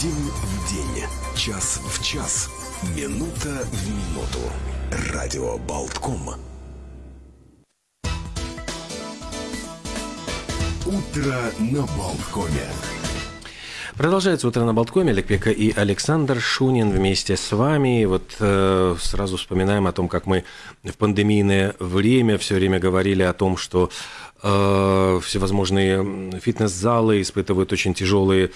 День в день, час в час, минута в минуту. Радио Болтком. Утро на Болткоме. Продолжается «Утро на Болткоме». Олег Пека и Александр Шунин вместе с вами. Вот э, сразу вспоминаем о том, как мы в пандемийное время все время говорили о том, что э, всевозможные фитнес-залы испытывают очень тяжелые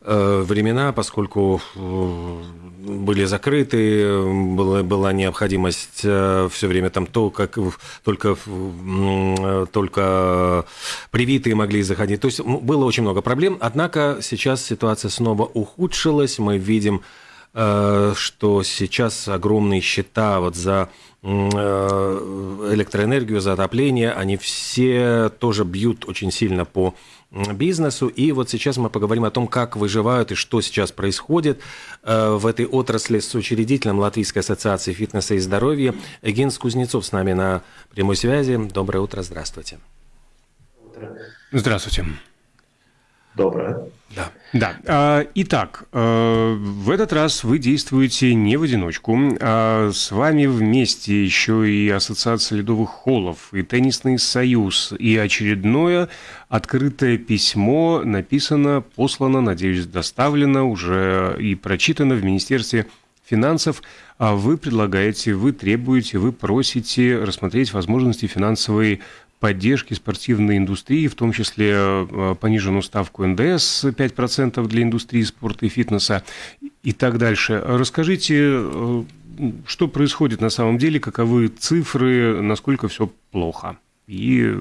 времена, поскольку э, были закрыты, была, была необходимость э, все время там то, как только, только привитые могли заходить. То есть было очень много проблем, однако сейчас ситуация снова ухудшилась, мы видим что сейчас огромные счета вот за электроэнергию, за отопление, они все тоже бьют очень сильно по бизнесу. И вот сейчас мы поговорим о том, как выживают и что сейчас происходит э, в этой отрасли с учредителем Латвийской ассоциации фитнеса и здоровья. Генс Кузнецов с нами на прямой связи. Доброе утро, здравствуйте. Здравствуйте. Доброе. Да. Да. А, итак, э, в этот раз вы действуете не в одиночку. А с вами вместе еще и Ассоциация ледовых холлов, и Теннисный союз, и очередное открытое письмо написано, послано, надеюсь, доставлено уже и прочитано в Министерстве финансов. А вы предлагаете, вы требуете, вы просите рассмотреть возможности финансовой поддержки спортивной индустрии, в том числе э, пониженную ставку НДС 5% для индустрии спорта и фитнеса и так дальше. Расскажите, э, что происходит на самом деле, каковы цифры, насколько все плохо? И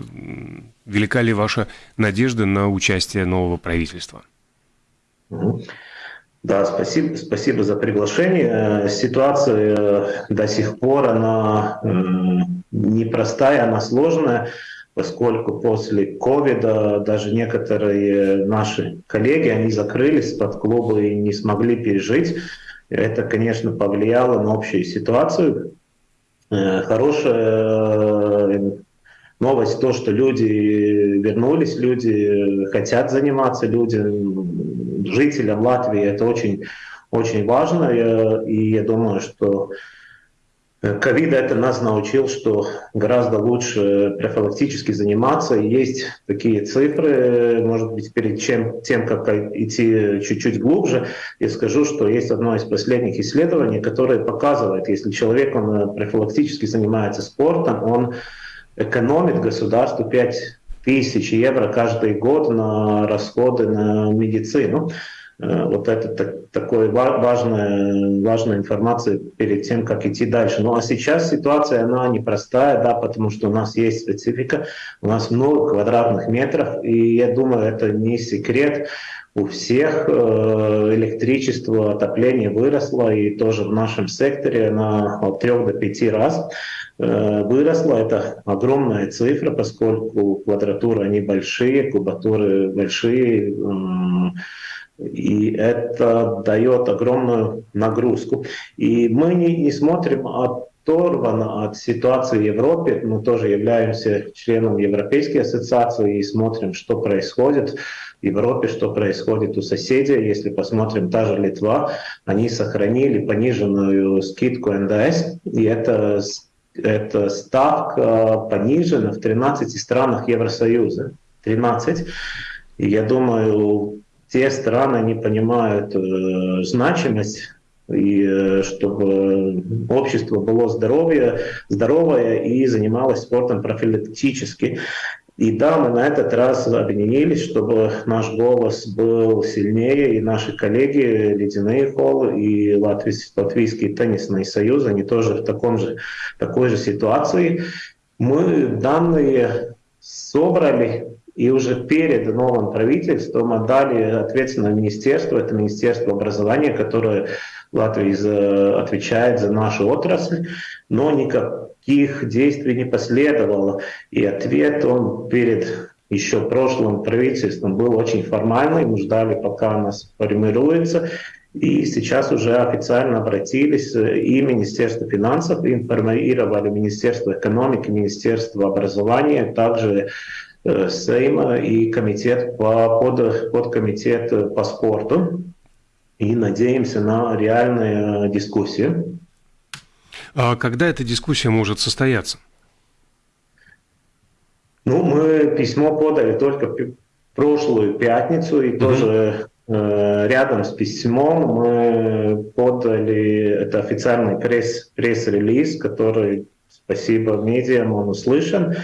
велика ли ваша надежда на участие нового правительства? Да, спасибо, спасибо за приглашение. Ситуация до сих пор, она непростая, она сложная, поскольку после ковида даже некоторые наши коллеги, они закрылись под клубы и не смогли пережить. Это, конечно, повлияло на общую ситуацию. Э, хорошая э, новость то, что люди вернулись, люди хотят заниматься, люди, жителям Латвии это очень, очень важно. И я думаю, что Ковид это нас научил, что гораздо лучше профилактически заниматься. Есть такие цифры, может быть, перед чем, тем, как идти чуть-чуть глубже, я скажу, что есть одно из последних исследований, которое показывает, если человек он профилактически занимается спортом, он экономит государству 5 тысяч евро каждый год на расходы на медицину. Э, вот это так, такой важная, важная информация перед тем, как идти дальше. Ну а сейчас ситуация, она непростая, да, потому что у нас есть специфика, у нас много квадратных метров, и я думаю, это не секрет. У всех э, электричество, отопление выросло, и тоже в нашем секторе на от 3 до 5 раз э, выросло. Это огромная цифра, поскольку квадратуры они большие, кубатуры большие, и это дает огромную нагрузку. И мы не, не смотрим оторванно от ситуации в Европе. Мы тоже являемся членом Европейской ассоциации и смотрим, что происходит в Европе, что происходит у соседей. Если посмотрим, та же Литва, они сохранили пониженную скидку НДС, и это эта ставка понижена в 13 странах Евросоюза. 13. И я думаю, те страны не понимают э, значимость и э, чтобы общество было здоровье, здоровое и занималось спортом профилактически. И да, мы на этот раз объединились, чтобы наш голос был сильнее, и наши коллеги, Ледяные холлы и Латвийский, Латвийский теннисный союз, они тоже в таком же, такой же ситуации. Мы данные собрали, и уже перед новым правительством отдали ответственное министерство, это Министерство образования, которое Латвии отвечает за нашу отрасль, но никаких действий не последовало. И ответ он перед еще прошлым правительством был очень формальный. Мы ждали, пока нас формируется. И сейчас уже официально обратились и Министерство финансов, информировали Министерство экономики, Министерство образования, также Э, Сейма и комитет по, под, подкомитет по спорту. и надеемся на реальные дискуссии. А когда эта дискуссия может состояться? Ну, мы письмо подали только прошлую пятницу, и mm-hmm. тоже э, рядом с письмом мы подали, это официальный пресс, пресс-релиз, который, спасибо медиам, он услышан. И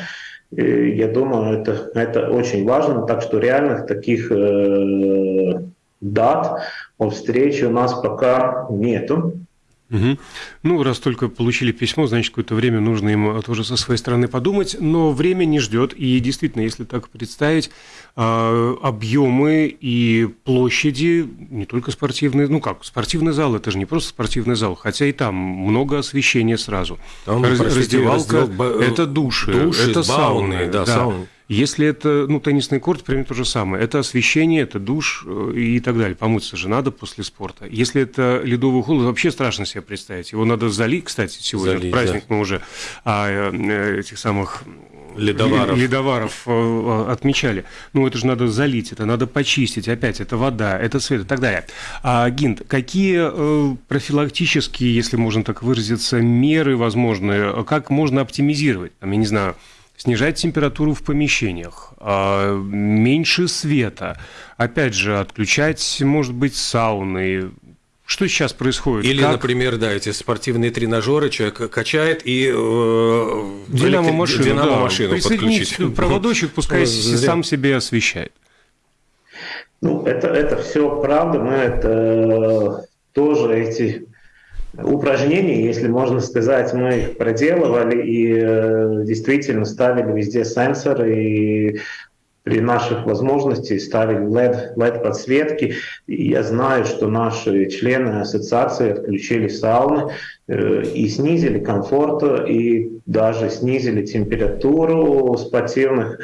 я думаю, это, это очень важно, так что реальных таких э, дат о встрече у нас пока нету. Угу. Ну, раз только получили письмо, значит, какое-то время нужно им тоже со своей стороны подумать, но время не ждет, и действительно, если так представить, а, объемы и площади, не только спортивные, ну как, спортивный зал, это же не просто спортивный зал, хотя и там много освещения сразу. Там, Раз, простите, раздевалка, раздел... это души, души это сауны, да, да. сауны. Если это, ну, теннисный корт, примерно то же самое. Это освещение, это душ э, и так далее. Помыться же надо после спорта. Если это ледовый холод, вообще страшно себе представить. Его надо залить, кстати, сегодня, залить, праздник да. мы уже а, э, этих самых ледоваров. ледоваров э, отмечали. Ну, это же надо залить, это надо почистить, опять, это вода, это свет и так далее. А, Гинт, какие профилактические, если можно так выразиться, меры возможны, как можно оптимизировать, там, я не знаю, снижать температуру в помещениях, а, меньше света, опять же, отключать, может быть, сауны, что сейчас происходит? Или, как... например, да, эти спортивные тренажеры, человек качает и э, динамо-машину, динамо-машину да, подключить. проводочек, пускай сам себе освещает. Ну, это, это все правда, мы это э, тоже эти упражнений, если можно сказать, мы их проделывали и э, действительно ставили везде сенсоры и при наших возможностях ставили LED, LED подсветки. И я знаю, что наши члены ассоциации отключили сауны э, и снизили комфорт, и даже снизили температуру спортивных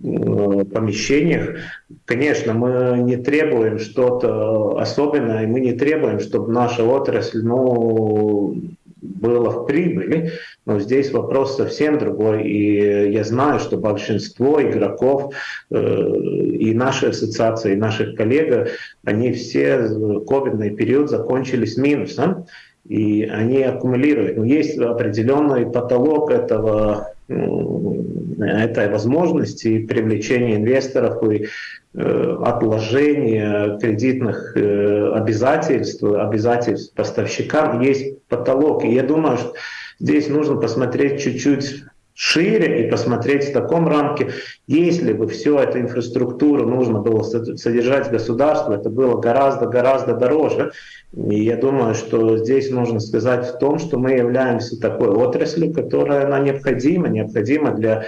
помещениях. Конечно, мы не требуем что-то особенное, мы не требуем, чтобы наша отрасль ну, была в прибыли, но здесь вопрос совсем другой. И я знаю, что большинство игроков э, и нашей ассоциации, и наших коллег, они все ковидный период закончили с минусом, и они аккумулируют. Но есть определенный потолок этого этой возможности привлечения инвесторов и э, отложения кредитных э, обязательств, обязательств поставщикам есть потолок. И я думаю, что здесь нужно посмотреть чуть-чуть шире и посмотреть в таком рамке, если бы всю эту инфраструктуру нужно было содержать государство, это было гораздо-гораздо дороже. И я думаю, что здесь нужно сказать в том, что мы являемся такой отраслью, которая она необходима, необходима для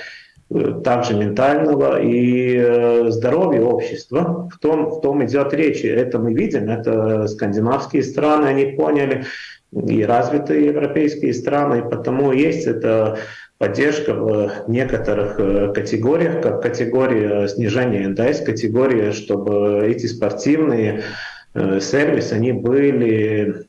э, также ментального и э, здоровья общества. В том, в том идет речь. Это мы видим, это скандинавские страны, они поняли, и развитые европейские страны, и потому есть это поддержка в некоторых э, категориях, как категория снижения НДС, категория, чтобы эти спортивные э, сервисы, они были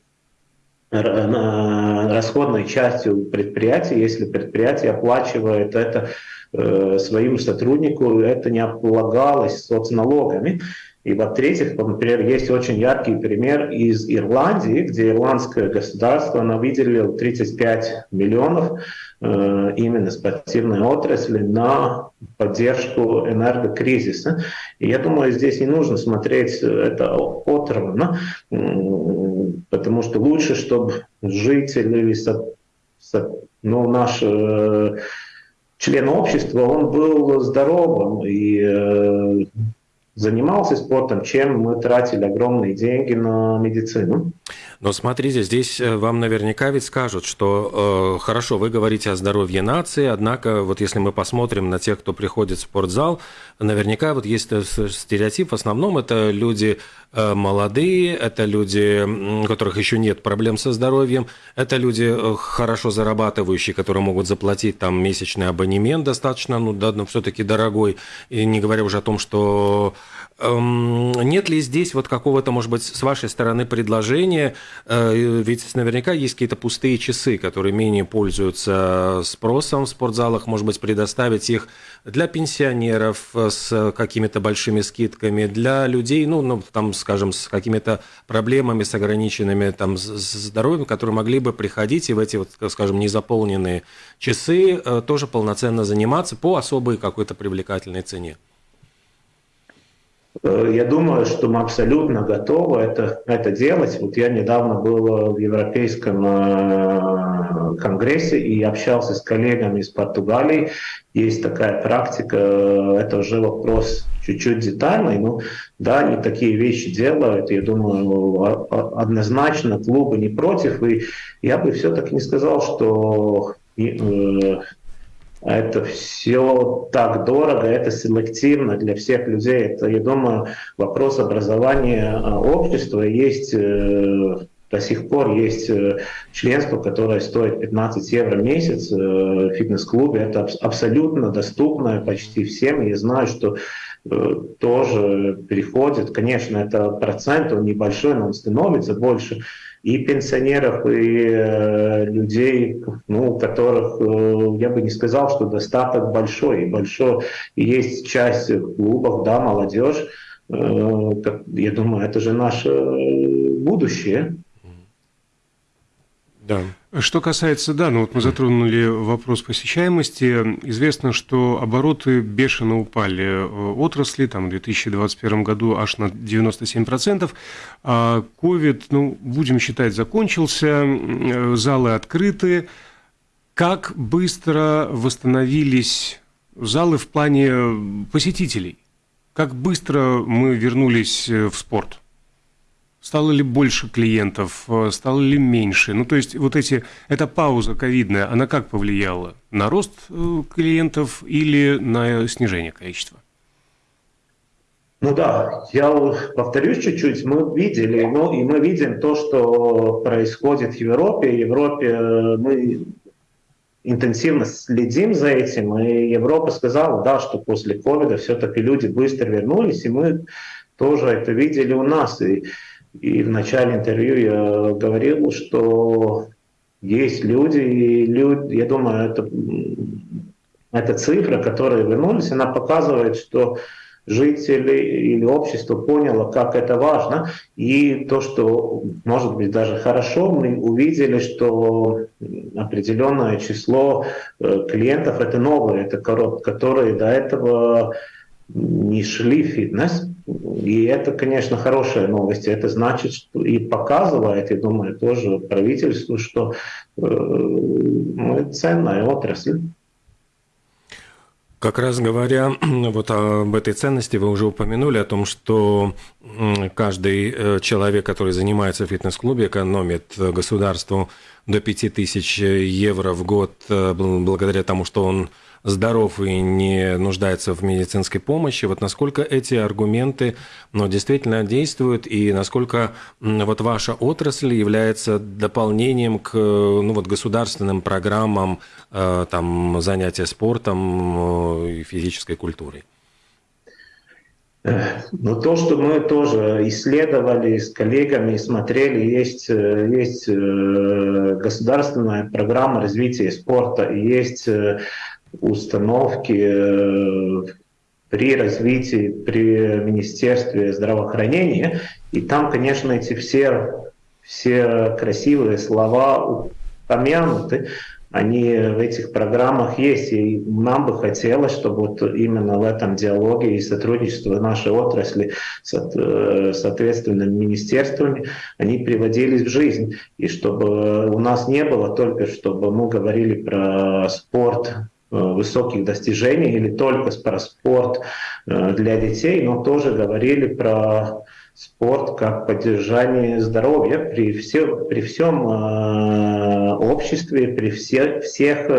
расходной частью предприятия, если предприятие оплачивает это э, своим сотруднику, это не облагалось соцналогами. И во-третьих, например, есть очень яркий пример из Ирландии, где ирландское государство оно выделило 35 миллионов э, именно спортивной отрасли на поддержку энергокризиса. И я думаю, здесь не нужно смотреть это отрывно, потому что лучше, чтобы жители, ну, наш э, член общества, он был здоровым и э, занимался спортом, чем мы тратили огромные деньги на медицину. Но смотрите, здесь э, вам наверняка ведь скажут, что э, хорошо, вы говорите о здоровье нации, однако вот если мы посмотрим на тех, кто приходит в спортзал, наверняка вот есть стереотип, в основном это люди э, молодые, это люди, у которых еще нет проблем со здоровьем, это люди э, хорошо зарабатывающие, которые могут заплатить там месячный абонемент достаточно, ну да, но все-таки дорогой, и не говоря уже о том, что Эм, нет ли здесь вот какого-то, может быть, с вашей стороны предложения? Э, ведь наверняка есть какие-то пустые часы, которые менее пользуются спросом в спортзалах. Может быть, предоставить их для пенсионеров с какими-то большими скидками, для людей, ну, ну там, скажем, с какими-то проблемами, с ограниченными там здоровьем, которые могли бы приходить и в эти, вот, скажем, незаполненные часы э, тоже полноценно заниматься по особой какой-то привлекательной цене. Э, я думаю, что мы абсолютно готовы это, это делать. Вот я недавно был в Европейском э, конгрессе и общался с коллегами из Португалии. Есть такая практика, это уже вопрос чуть-чуть детальный, но да, они такие вещи делают. Я думаю, однозначно клубы не против. И я бы все-таки не сказал, что э, это все так дорого, это селективно для всех людей. Это, я думаю, вопрос образования а, общества. Есть э, до сих пор есть э, членство, которое стоит 15 евро в месяц э, в фитнес-клубе. Это абсолютно доступно почти всем. Я знаю, что тоже переходит. Конечно, это процент, он небольшой, но он становится больше и пенсионеров, и э, людей, ну, у которых, э, я бы не сказал, что достаток большой. И большой есть часть клубов, да, молодежь. Э, я думаю, это же наше будущее. Да. Что касается, да, ну вот мы затронули вопрос посещаемости. Известно, что обороты бешено упали э, отрасли, там в 2021 году аж на 97%. А COVID, ну, будем считать, закончился, э, залы открыты. Как быстро восстановились залы в плане посетителей? Как быстро мы вернулись э, в спорт? Стало ли больше клиентов, э, стало ли меньше? Ну, то есть вот эти, эта пауза ковидная, она как повлияла? На рост э, клиентов или на снижение количества? Ну да, я повторюсь чуть-чуть, мы видели, ну и мы видим то, что происходит в Европе. В Европе э, мы интенсивно следим за этим, и Европа сказала, да, что после ковида все-таки люди быстро вернулись, и мы тоже это видели у нас. И и в начале интервью я говорил, что есть люди, и люди, я думаю, это, эта цифра, которая вернулись, она показывает, что жители или общество поняло, как это важно. И то, что, может быть, даже хорошо, мы увидели, что определенное число э, клиентов, это новые, это которые до этого не шли в фитнес. И это, конечно, хорошая новость. Это значит что и показывает, я думаю, тоже правительству, что э, мы ценная отрасль. Как раз говоря вот об этой ценности, вы уже упомянули о том, что каждый э, человек, который занимается в фитнес-клубе, экономит государству до 5000 евро в год э, благодаря тому, что он здоров и не нуждается в медицинской помощи. Вот насколько эти аргументы ну, действительно действуют и насколько вот ваша отрасль является дополнением к ну, вот, государственным программам э, там, занятия спортом э, и физической культурой? Но то, что мы тоже исследовали с коллегами, смотрели, есть, э, есть государственная программа развития спорта, есть установки э, при развитии, при Министерстве здравоохранения. И там, конечно, эти все, все красивые слова упомянуты, они в этих программах есть. И нам бы хотелось, чтобы вот именно в этом диалоге и сотрудничество нашей отрасли с э, соответственными министерствами, они приводились в жизнь. И чтобы у нас не было только, чтобы мы говорили про спорт, высоких достижений или только про спорт э, для детей, но тоже говорили про спорт как поддержание здоровья при, все, при всем э, обществе, при все, всех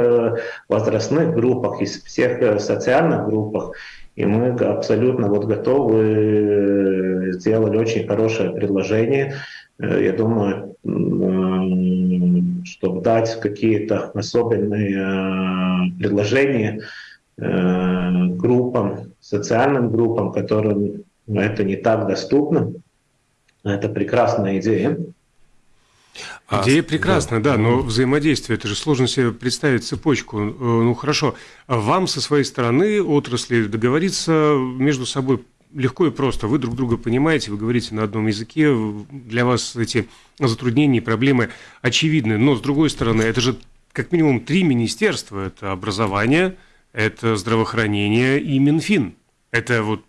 возрастных группах, и всех социальных группах. И мы абсолютно вот готовы, сделали очень хорошее предложение. Я думаю, чтобы дать какие-то особенные э, предложения э, группам, социальным группам, которым это не так доступно. Это прекрасная идея. А, Идея прекрасная, да. да, но взаимодействие, это же сложно себе представить цепочку. Э, ну хорошо, вам со своей стороны отрасли договориться между собой легко и просто. Вы друг друга понимаете, вы говорите на одном языке, для вас эти затруднения и проблемы очевидны. Но, с другой стороны, это же как минимум три министерства. Это образование, это здравоохранение и Минфин. Это вот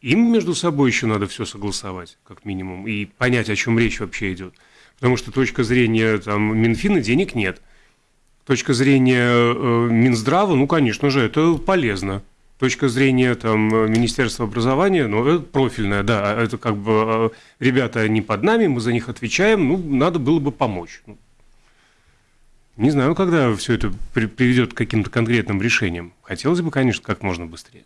им между собой еще надо все согласовать, как минимум, и понять, о чем речь вообще идет. Потому что точка зрения там, Минфина денег нет. Точка зрения э, Минздрава, ну, конечно же, это полезно точка зрения там, Министерства образования, ну, это профильная, да, а это как бы а, ребята не под нами, мы за них отвечаем, ну, надо было бы помочь. Ну, не знаю, когда все это приведет к каким-то конкретным решениям. Хотелось бы, конечно, как можно быстрее.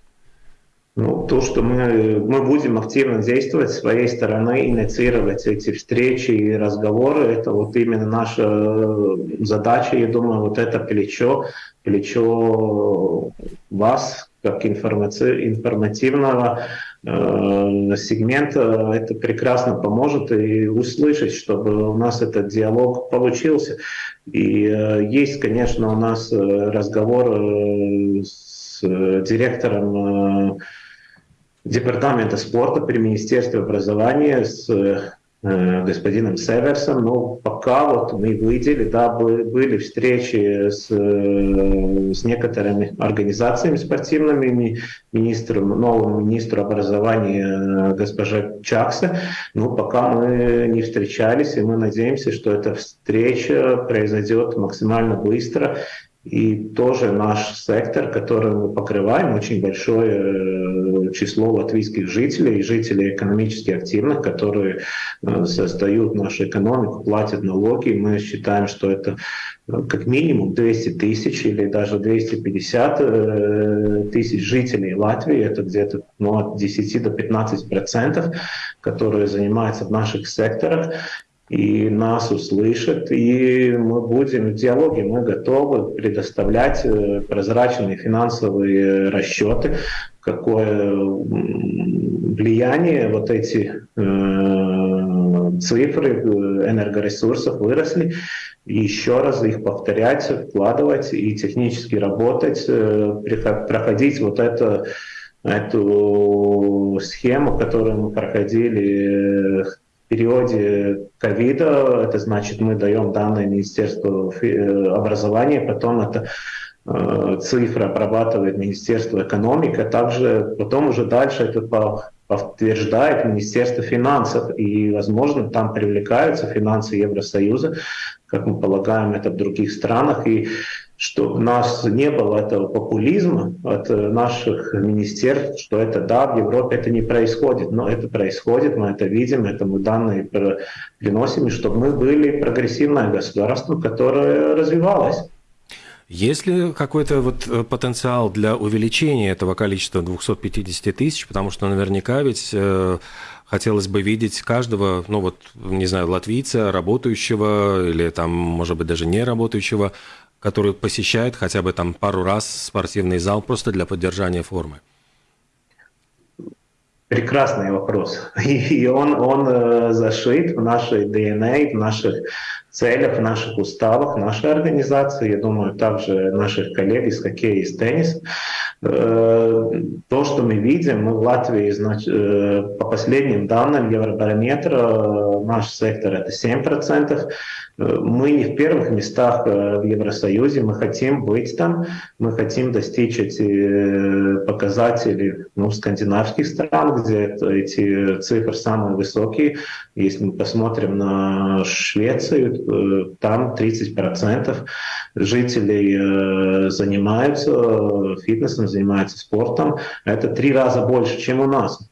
Ну, то, что мы, мы будем активно действовать своей стороны, инициировать эти встречи и разговоры, это вот именно наша э, задача. Я думаю, вот это плечо, плечо вас, как информаци... информативного э, сегмента, это прекрасно поможет и услышать, чтобы у нас этот диалог получился. И э, есть, конечно, у нас э, разговор э, с э, директором э, департамента спорта при Министерстве образования с господином Северсом, но пока вот мы видели, да, были встречи с, э, с некоторыми организациями спортивными, министром, новым министром образования э, госпожа Чакса, но пока мы не встречались, и мы надеемся, что эта встреча произойдет максимально быстро, и тоже наш сектор, который мы покрываем, очень большое э, число латвийских жителей, жителей экономически активных, которые э, создают нашу экономику, платят налоги. Мы считаем, что это э, как минимум 200 тысяч или даже 250 тысяч жителей Латвии. Это где-то ну, от 10 до 15 процентов, которые занимаются в наших секторах и нас услышат, и мы будем в диалоге, мы готовы предоставлять э, прозрачные финансовые расчеты, какое влияние вот эти э, цифры энергоресурсов выросли, и еще раз их повторять, вкладывать и технически работать, э, проходить вот это эту схему, которую мы проходили периоде ковида, это значит, мы даем данные Министерству э, образования, потом это э, цифра обрабатывает Министерство экономики, а также потом уже дальше это подтверждает Министерство финансов, и, возможно, там привлекаются финансы Евросоюза, как мы полагаем это в других странах, и чтобы у нас не было этого популизма от наших министерств, что это да, в Европе это не происходит, но это происходит, мы это видим, это мы данные приносим, и чтобы мы были прогрессивное государство, которое развивалось. Есть ли какой-то вот э, потенциал для увеличения этого количества 250 тысяч? Потому что наверняка ведь э, хотелось бы видеть каждого, ну вот, не знаю, латвийца, работающего или там, может быть, даже не работающего который посещает хотя бы там пару раз спортивный зал просто для поддержания формы? Прекрасный вопрос. И он, он э, зашит в нашей ДНК, в наших целях, в наших уставах нашей организации, я думаю, также наших коллег из хоккея и из тенниса. Э, то, что мы видим, мы в Латвии, значит, э, по последним данным Евробарометра, наш сектор это 7%, мы не в первых местах э, в Евросоюзе, мы хотим быть там, мы хотим достичь эти э, показатели ну, скандинавских стран, где эти цифры самые высокие. Если мы посмотрим на Швецию, э, там 30% жителей занимаются фитнесом, занимаются спортом. Это три раза больше, чем у нас.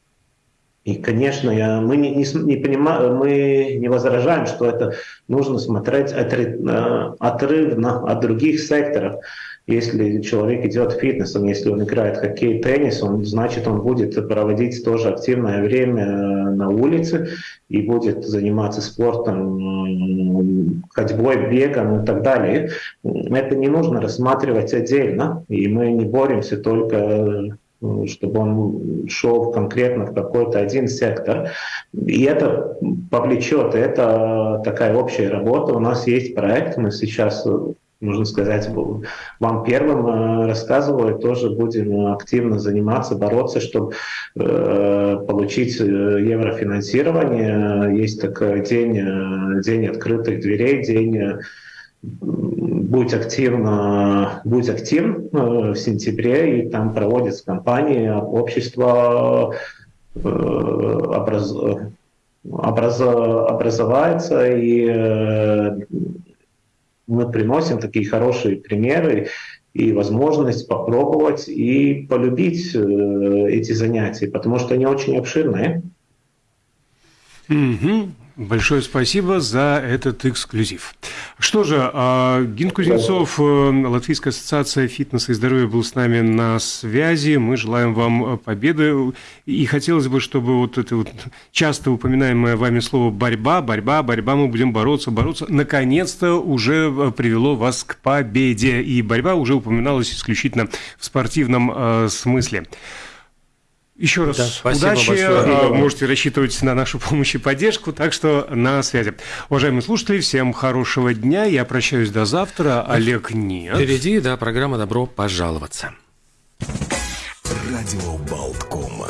И, конечно, я, мы не, не, не понимаем, мы не возражаем, что это нужно смотреть отрыв, э, отрывно от других секторов. Если человек идет фитнесом, если он играет в хоккей, теннис, он, значит, он будет проводить тоже активное время на улице и будет заниматься спортом, ходьбой, бегом и так далее. Это не нужно рассматривать отдельно, и мы не боремся только чтобы он шел конкретно в какой-то один сектор. И это повлечет, это такая общая работа. У нас есть проект, мы сейчас нужно сказать, вам первым э, рассказываю, тоже будем активно заниматься, бороться, чтобы э, получить э, еврофинансирование. Есть такой день, день открытых дверей, день будь активно, будь активен в сентябре, и там проводится кампания, общество образ, образ, образовается, и мы приносим такие хорошие примеры и возможность попробовать и полюбить э, эти занятия, потому что они очень обширные. Угу. Большое спасибо за этот эксклюзив. Что же, а, Гин Кузнецов, э, Латвийская ассоциация фитнеса и здоровья был с нами на связи. Мы желаем вам победы. И хотелось бы, чтобы вот это вот часто упоминаемое вами слово «борьба», «борьба», «борьба», мы будем бороться, бороться, наконец-то уже э, привело вас к победе. И борьба уже упоминалась исключительно в спортивном э, смысле. Еще раз да, удачи. Большое. А, можете рассчитывать на нашу помощь и поддержку. Так что на связи. Уважаемые слушатели, всем хорошего дня. Я прощаюсь до завтра. Олег нет. Впереди, да, программа «Добро пожаловаться». Радио Болткома.